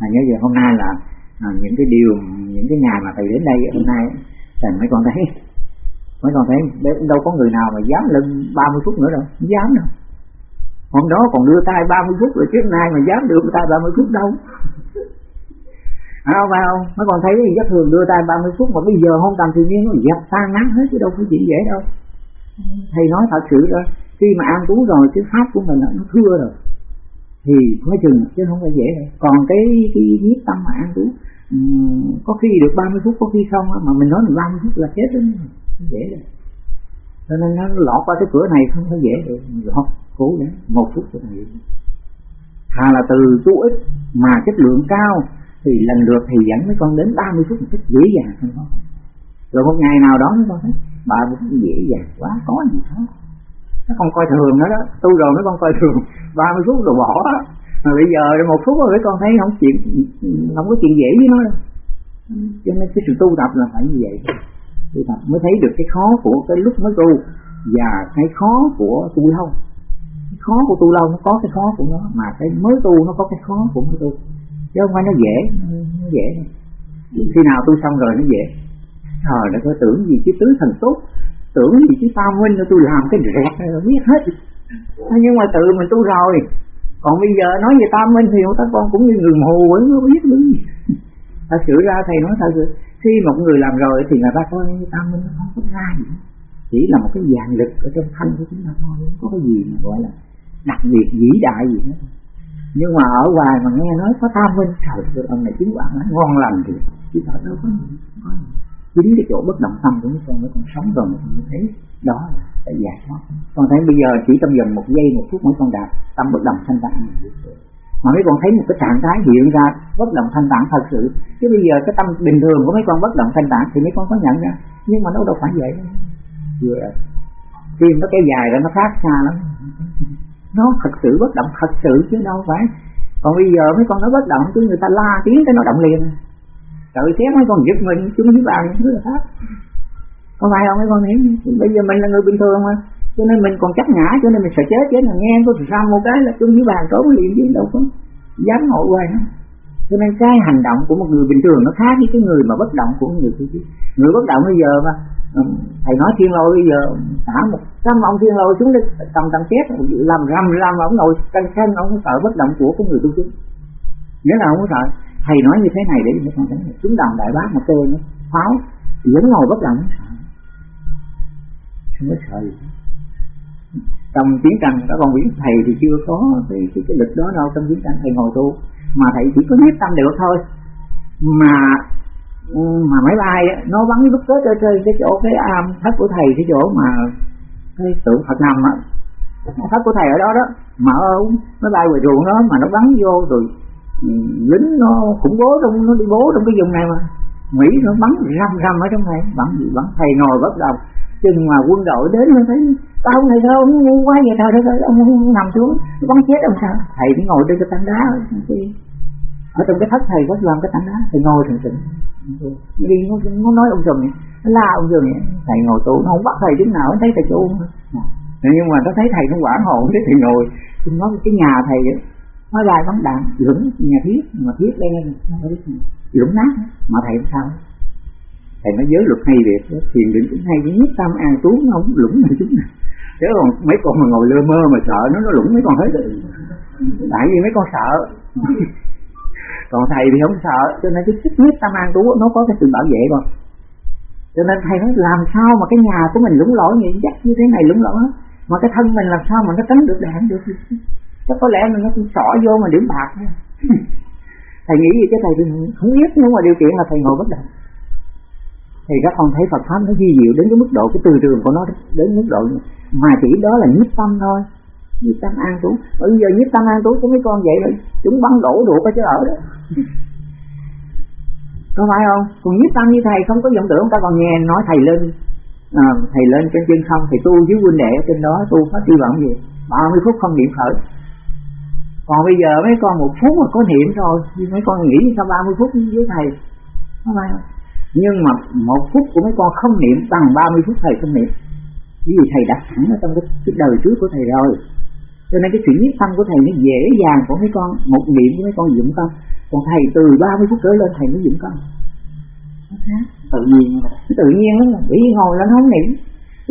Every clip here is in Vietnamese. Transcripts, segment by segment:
mà nhớ giờ hôm nay là à, những cái điều những cái ngày mà thầy đến đây hôm nay thầy mấy con thấy mấy con thấy đâu có người nào mà dám lưng 30 phút nữa đâu không dám đâu. Hôm đó còn đưa tay 30 phút rồi trước nay mà dám đưa tay 30 phút đâu. À, không phải không? Mấy con thấy rất thường đưa tay 30 phút mà bây giờ không tầm tự nhiên nó dập tan nắng hết chứ đâu có chuyện dễ đâu. Thầy nói thật sự đó khi mà an trú rồi cái pháp của mình nó thưa rồi thì mới chừng chứ không phải dễ đâu. Còn cái cái nhiếp tâm mà ăn uống um, có khi được 30 phút có khi không mà mình nói mình 30 phút là chết đó không dễ đâu. Cho nên nó lọt qua cái cửa này không có dễ được lọt cố gắng một phút cho thầy thà là từ chú ít mà chất lượng cao thì lần lượt thì dẫn mấy con đến 30 phút một cách dễ dàng không có rồi một ngày nào đó mấy con thấy bà cũng dễ dàng quá có gì đó nó không coi thường nữa đó. Tu rồi mấy con coi thường. 30 phút rồi bỏ. Đó mà bây giờ một phút rồi mấy con thấy không chuyện không có chuyện dễ với nó đâu. Cho nên cái sự tu tập là phải như vậy. Tu tập mới thấy được cái khó của cái lúc mới tu và cái khó của tu lâu. Cái khó của tu lâu nó có cái khó của nó, mà cái mới tu nó có cái khó của mới tu. Chứ không phải nó dễ nó dễ. Khi nào tu xong rồi nó dễ. Thời nó có tưởng gì chứ tứ thần tốt tưởng gì chứ tao minh tôi làm cái rẹt biết hết. Nhưng mà tự mình tu rồi. Còn bây giờ nói về tam minh thì các con cũng như người mù vẫn không biết đứng gì. Thật sự ra thầy nói thật sự khi một người làm rồi thì người ta coi tam minh nó không có ra gì. Chỉ là một cái dạng lực ở trong thân của chúng ta thôi không có cái gì mà gọi là đặc biệt vĩ đại gì hết. Nhưng mà ở ngoài mà nghe nói có tam minh trời ông này chứng quả ngon lành thì chứ thật đâu có gì, có gì chính cái chỗ bất động tâm của mấy con mới con sống rồi mới thấy đó là giải thoát. Con thấy bây giờ chỉ trong vòng một giây, một phút mỗi con đạt tâm bất động thanh tạng mà mấy con thấy một cái trạng thái hiện ra, bất động thanh tạng thật sự. Chứ bây giờ cái tâm bình thường của mấy con bất động thanh tạng thì mấy con có nhận ra nhưng mà nó đâu phải vậy. Vừa tim nó cái dài ra, nó khác xa lắm. Nó thật sự bất động thật sự chứ đâu phải. Còn bây giờ mấy con nó bất động chứ người ta la tiếng cái nó động liền tự xét mấy con giật mình, chúng nó bàn thứ là khác. Có phải không mấy con hiểu bây giờ mình là người bình thường mà. Cho nên mình còn chắc ngã, cho nên mình sợ chết chết là nghe có ra một cái là chung với bàn trốn liền chứ, đâu có dám ngồi hoài nữa cho nên cái hành động của một người bình thường nó khác với cái người mà bất động của người kia người bất động bây giờ mà ừ, thầy nói thiên lôi bây giờ, thả một trăm ông thiên lôi xuống đi tầm tầm xét làm rầm rầm, ông ngồi canh canh ông sợ bất động của cái người tu chứng nghĩa nào không có sợ thầy nói như thế này để cho con thấy chúng đồng đại bác mà tôi nó pháo vẫn ngồi bất động. Không có sợ gì. Trong chiến tranh các con biết thầy thì chưa có cái cái, cái lực đó đâu. Trong chiến tranh thầy ngồi tu mà thầy chỉ có biết tâm được thôi. Mà mà máy bay nó bắn cái bức chơi chơi cái chỗ cái à, am thất của thầy cái chỗ mà cái tượng Phật nằm á. Thất của thầy ở đó đó mà máy bay ngoài ruộng đó mà nó bắn vô rồi lính nó khủng bố trong nó đi bố trong cái vùng này mà. Mỹ nó bắn răm răm ở trong này bắn gì bắn. Thầy ngồi bất động chừng mà quân đội đến nó thấy tao này sao ông ngu quá vậy trời đất ông nằm xuống bắn chết ông sao? Thầy mới ngồi trên cái tảng đá ở trong cái thất thầy có làm cái tảng đá thầy ngồi thường thường đi nó, nó nói ông rừng nó la ông rừng thầy ngồi tù nó không bắt thầy chút nào nó thấy thầy tu nhưng mà nó thấy thầy nó quản hồn thế thầy ngồi. Nó nói cái nhà thầy nói bài bắn đạn lũng nhà thiết mà thiết lên lũng nát, mà thầy làm sao? Thầy nói giới luật hay việc thiền định cũng hay với nhất tâm an trú nó không lũng này chúng này chứ còn mấy con mà ngồi lơ mơ mà sợ, nó nó lũng mấy con hết tại vì mấy con sợ. Còn thầy thì không sợ, cho nên cái sức nhất tâm an trú nó có cái sự bảo vệ rồi cho nên thầy nói, làm sao mà cái nhà của mình lũng lỗi như dắt như thế này lũng lỗi mà cái thân mình làm sao mà nó tránh được đạn được? Chắc có lẽ nó cũng xỏ vô mà điểm bạc thầy nghĩ gì cái thầy không biết nhưng mà điều kiện là thầy ngồi bất động. Thì các con thấy Phật pháp nó di diệu đến cái mức độ cái từ trường của nó đến mức độ mà chỉ đó là nhiếp tâm thôi. Nhiếp tâm an trú. Bây giờ nhiếp tâm an trú của mấy con vậy rồi chúng bắn đổ ruột cái chỗ ở đó. Có phải không? Còn nhiếp tâm như thầy không có vọng tưởng. Ta còn nghe nói thầy lên à, thầy lên trên chân không thì tu với huynh đệ ở trên đó tu phát hy vọng gì? 30 phút không niệm khởi còn bây giờ mấy con một phút mà có niệm rồi mấy con nghĩ sao 30 phút với thầy phải không nhưng mà một phút của mấy con không niệm bằng 30 phút thầy không niệm. Vì thầy đặt sẵn ở trong cái, đời trước của thầy rồi. Cho nên cái sự nhiếp tâm của thầy nó dễ dàng của mấy con một niệm của mấy con dụng tâm. Còn thầy từ 30 phút trở lên thầy mới dựng con tự nhiên. Tự nhiên lắm. Bị ngồi lên không niệm.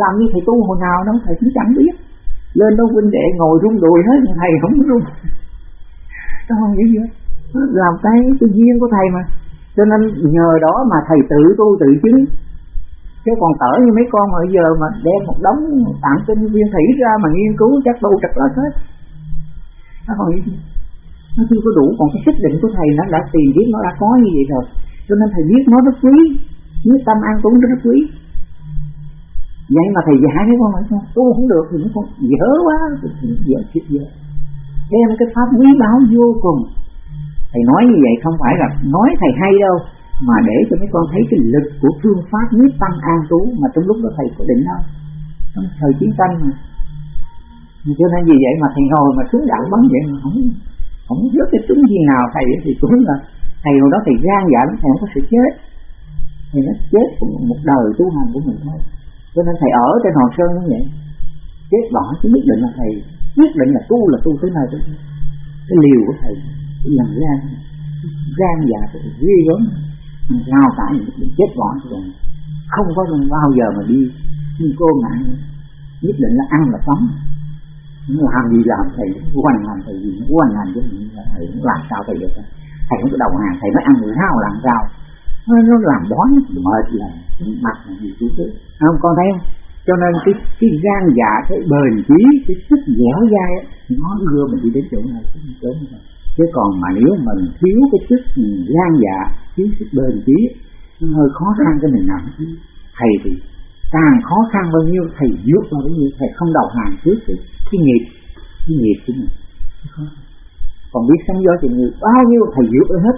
Làm như thầy tu hồi nào đâu thầy cũng chẳng biết lên đó huynh đệ ngồi rung đùi hết, thầy không rung. Nó không nghĩ gì hết. Làm cái tự nhiên của thầy mà. Cho nên nhờ đó mà thầy tự tu tự chứng. Chứ còn tở như mấy con bây giờ mà đem một đống tạng tinh viên thủy ra mà nghiên cứu, chắc tu trật lết hết. Nó còn gì. Nó chưa có đủ, còn cái xác định của thầy nó đã tìm biết nó đã có như vậy rồi. Cho nên thầy biết nó rất quý. Biết tâm an cũng rất quý vậy mà thầy dạy mấy con nói sao? Tu không được, thì nó con dở quá dở, chết dở. Đem cái pháp quý báu vô cùng. Thầy nói như vậy không phải là nói thầy hay đâu, mà để cho mấy con thấy cái lực của phương pháp nhất tâm an trú mà trong lúc đó thầy có định đâu trong thời chiến tranh mà. Cho nên vì vậy mà thầy ngồi mà xuống đạn bắn vậy mà không không biết cái trúng gì nào thầy thì cũng là thầy hồi đó thầy gan dạ lắm, thầy không có sự chết. Thì nó chết một đời tu hành của mình thôi cho nên thầy ở trên hòn sơn như vậy. Chết bỏ chứ nhất định là thầy nhất định là tu là tu tới nơi tới cái liều của thầy lần gan gan dạ của thầy ghê gớm. Ngao cả những chết bỏ rồi không có bao giờ mà đi. Như cô ngại nhất định là ăn là sống. Làm gì làm thầy quanh làm thầy gì quanh làm chứ thầy làm sao thầy được. Thầy không có đầu hàng, thầy mới ăn người hao làm sao nó, nó làm bón mệt là mặt là gì chú thế. Không? Con thấy không? Cho nên cái cái gan dạ cái bền chí cái sức dẻo dai nó đưa mình đi đến chỗ này chỗ này chứ còn mà nếu mình thiếu cái sức gan dạ thiếu sức bền chí nó hơi khó khăn cho mình làm thầy thì càng khó khăn bao nhiêu thầy vượt bao nhiêu thầy không đầu hàng trước cái, cái nghiệp cái nghiệp của mình còn biết sống gió thì người bao nhiêu thầy vượt hết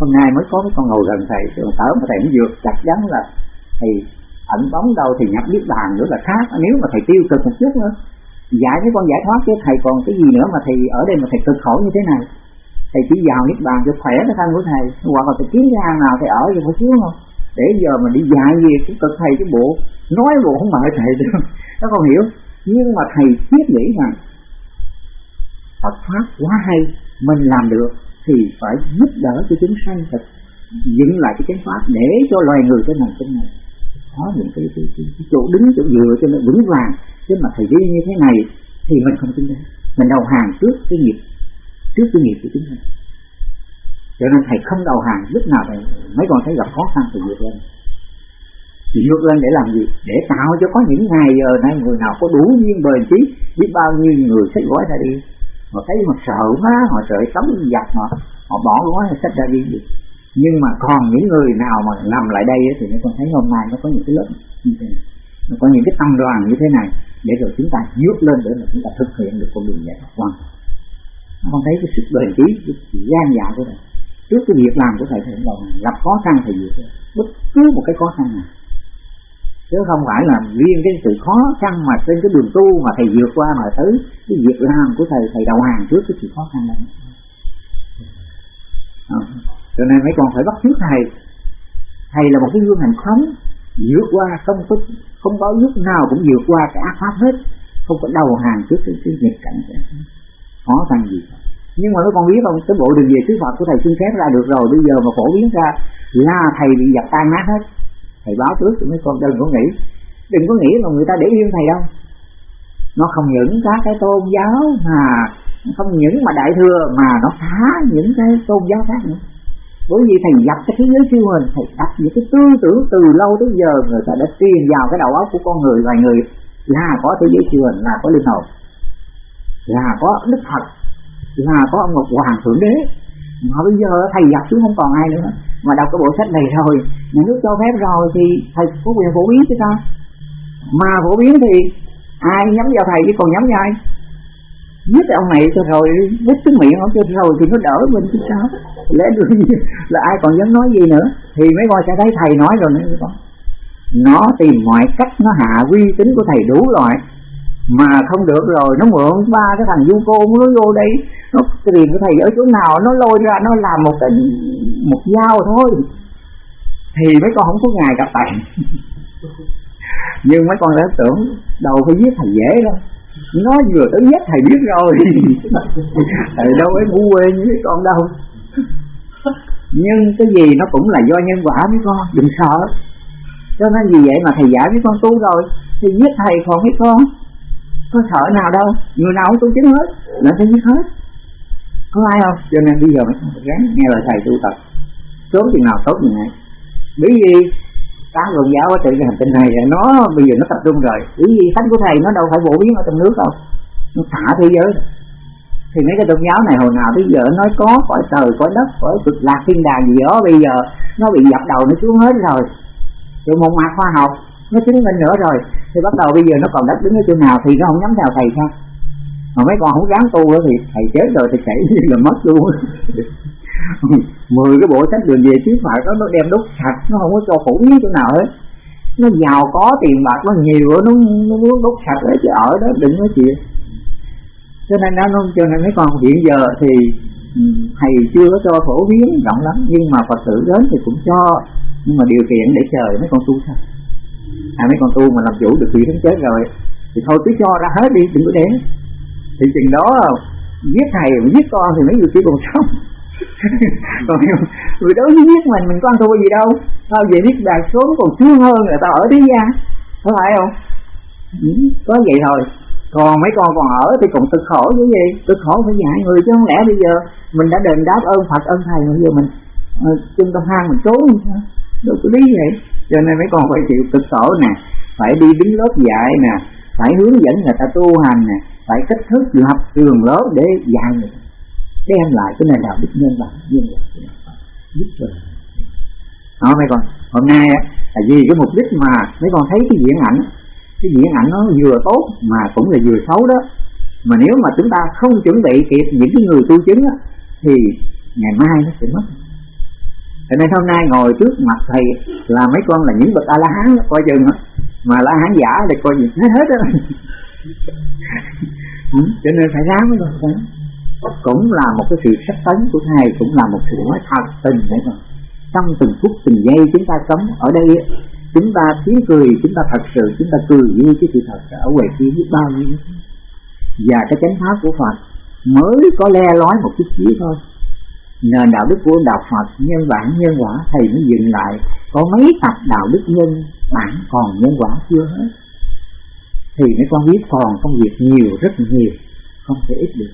hôm nay mới có cái con ngồi gần thầy rồi tớ mà thầy cũng vượt chắc chắn là thầy ẩn bóng đâu thì nhập biết bàn nữa là khác. Nếu mà thầy tiêu cực một chút nữa, giải cái con giải thoát chứ, thầy còn cái gì nữa mà thầy ở đây mà thầy cực khổ như thế này? Thầy chỉ vào niết bàn cho khỏe cái thân của thầy, hoặc là thầy kiếm cái hang nào thầy ở thì phải xuống không? Để giờ mà đi dạy gì cũng cực thầy, cái bộ, nói bộ không mời thầy được. Nó không hiểu. Nhưng mà thầy thiết nghĩ rằng Phật pháp quá hay, mình làm được thì phải giúp đỡ cho chúng sanh thật dựng lại cái chánh pháp để cho loài người trên này trên này. Có những cái, cái, cái, cái chỗ đứng chỗ dựa cho nó vững vàng chứ mà thầy đi như thế này thì mình không tin đấy mình đầu hàng trước cái nghiệp trước cái nghiệp của chúng ta cho nên thầy không đầu hàng lúc nào thầy mấy con thấy gặp khó khăn thì vượt lên. Thì vượt lên để làm gì? Để tạo cho có những ngày giờ nay người nào có đủ duyên bền trí biết bao nhiêu người sẽ gói ra đi họ thấy họ sợ quá, họ sợ tống giặc họ họ bỏ gói sách ra đi. Nhưng mà còn những người nào mà nằm lại đây thì nó còn thấy hôm nay nó có những cái lớp như thế này. Nó có những cái tâm đoàn như thế này để rồi chúng ta vượt lên để mà chúng ta thực hiện được con đường giải thoát quan con thấy cái sức bền trí, cái gian dạ của thầy. Trước cái việc làm của thầy thầy đầu gặp khó khăn thì vượt bất cứ một cái khó khăn nào chứ không phải là riêng cái sự khó khăn mà trên cái đường tu mà thầy vượt qua mà tới cái việc làm của thầy thầy đầu hàng trước cái sự khó khăn này. à, ờ, cho nên mấy con phải bắt trước thầy. Thầy là một cái gương hành khống vượt qua không có không có lúc nào cũng vượt qua cái ác pháp hết không có đầu hàng trước cái, cái nghịch cảnh khó khăn gì. Nhưng mà mấy con biết không? Cái bộ đường về sứ Phật của thầy xin phép ra được rồi bây giờ mà phổ biến ra là thầy bị giặt tan nát hết thầy báo trước cho mấy con đừng có nghĩ đừng có nghĩ là người ta để yên thầy đâu. Nó không những các cái tôn giáo mà không những mà đại thừa, mà nó phá những cái tôn giáo khác nữa. Bởi vì thầy dập cái thế giới siêu hình, thầy đặt những cái tư tưởng từ lâu tới giờ, người ta đã truyền vào cái đầu óc của con người, loài người. Là có thế giới siêu hình, là có linh hồn. Là có đức phật. Là có ông ngọc hoàng thượng đế. Mà bây giờ thầy dập xuống không còn ai nữa mà đọc cái bộ sách này rồi nhà nước cho phép rồi thì thầy có quyền phổ biến chứ sao mà phổ biến thì ai nhắm vào thầy chứ còn nhắm vào ai? Giết ông này cho rồi đứt cái miệng ông cho rồi thì nó đỡ mình chứ sao lẽ đương là ai còn dám nói gì nữa, thì mấy con sẽ thấy thầy nói rồi nữa con nó tìm mọi cách, nó hạ uy tín của thầy đủ loại mà không được rồi, nó mượn ba cái thằng du cô nó vô đây nó tìm cái thầy ở chỗ nào nó lôi ra nó làm một cái một dao thôi. Thì mấy con không có ngày gặp thầy nhưng mấy con đã tưởng đầu phải giết thầy dễ đâu. Nó vừa tới giết thầy biết rồi. Thầy đâu ấy ngu quê như mấy con đâu. Nhưng cái gì nó cũng là do nhân quả mấy con đừng sợ. Cho nên vì vậy mà thầy giải với con tu rồi thì giết thầy còn mấy con. Có sợ nào đâu người nào cũng tu chứng hết là phải giết hết có ai không? Cho nên bây giờ mình ráng nghe lời thầy tu tập. Sớm chừng nào tốt chừng này bởi vì các tôn giáo ở trên cái hành tinh này nó bây giờ nó tập trung rồi. Bởi vì thánh của thầy nó đâu phải phổ biến ở trong nước đâu. Nó thả thế giới thì mấy cái tôn giáo này hồi nào tới giờ nói có, cõi trời, cõi đất, cõi cực lạc, thiên đàng gì đó, bây giờ nó bị dập đầu, nó xuống hết rồi. Rồi một mặt khoa học, nó chứng minh nữa rồi. Thì bắt đầu bây giờ nó còn đất đứng ở chỗ nào thì nó không nhắm theo thầy sao mà mấy con không dám tu nữa thì thầy chết rồi thì chảy là mất luôn. Mười cái bộ sách đường về trước phật đó, nó đem đốt sạch, nó không có cho phủ biến chỗ nào hết. Nó giàu có tiền bạc, nó nhiều, nó nó muốn đốt sạch đấy chứ ở đó đừng nói chuyện. Cho nên nó, cho nên mấy con hiện giờ thì ừ, thầy chưa có cho phổ biến rộng lắm, nhưng mà phật tử đến thì cũng cho. Nhưng mà điều kiện để chờ mấy con tu sao à mấy con tu mà làm chủ được vị thánh chết rồi, thì thôi cứ cho ra hết đi, đừng có để thì chừng đó giết thầy giết con thì mấy người kia còn sống. Còn người đối với giết mình mình có ăn thua gì đâu. Tao về biết đạt xuống còn sướng hơn là tao ở thế gian. Có phải không? Ừ, có vậy thôi. Còn mấy con còn ở thì còn cực khổ chứ gì? Cực khổ phải dạy người chứ không lẽ bây giờ mình đã đền đáp ơn phật ơn thầy bây giờ mình uh, chung tâm hang mình trốn sao? Đâu có lý vậy. Cho nên mấy con phải chịu cực khổ nè phải đi đứng lớp dạy nè phải hướng dẫn người ta tu hành nè phải cách thức lập trường lớp để dạy người. Đem lại cái nền đạo đức nhân bản nhân bản giúp cho đó mấy con hôm nay là vì cái mục đích mà mấy con thấy cái diễn ảnh cái diễn ảnh nó vừa tốt mà cũng là vừa xấu đó. Mà nếu mà chúng ta không chuẩn bị kịp những cái người tu chứng đó, thì ngày mai nó sẽ mất. Cho nên hôm nay ngồi trước mặt thầy là mấy con là những bậc a la hán coi chừng mà la hán giả thì coi gì hết hết đó Ừ, cho nên phải ráng với con cũng là một cái sự sắp tấn của thầy cũng là một sự nói thật tình đấy mà. Trong từng phút, từng giây chúng ta sống ở đây chúng ta tiếng cười, chúng ta thật sự, chúng ta cười như cái sự thật ở ngoài kia biết bao nhiêu. Và cái chánh pháp của Phật mới có le lói một chút xíu thôi. Nền đạo đức của đạo Phật nhân bản, nhân quả, thầy mới dừng lại. Có mấy tập đạo đức nhân bản còn nhân quả chưa hết thì mấy con biết còn công việc nhiều rất nhiều không thể ít được.